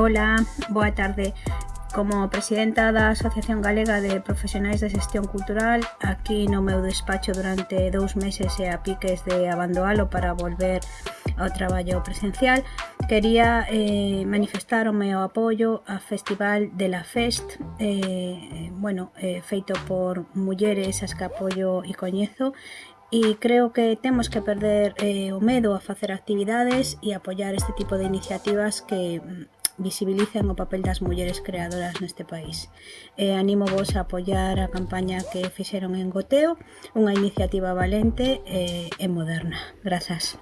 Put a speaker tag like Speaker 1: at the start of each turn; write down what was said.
Speaker 1: Ola, boa tarde. Como presidenta da Asociación Galega de Profesionais de Xestión Cultural, aquí no meu despacho durante dous meses e a piques de abandoalo para volver ao traballo presencial, quería eh, manifestar o meu apoio ao Festival de la Fest, eh, bueno, eh, feito por mulleres as que apoio e coñezo, e creo que temos que perder eh, o medo a facer actividades e apoiar este tipo de iniciativas que mm, visibilizan o papel das mulleres creadoras neste país. E animo vos a apoiar a campaña que fixeron en Goteo, unha iniciativa valente e, e moderna. Grazas.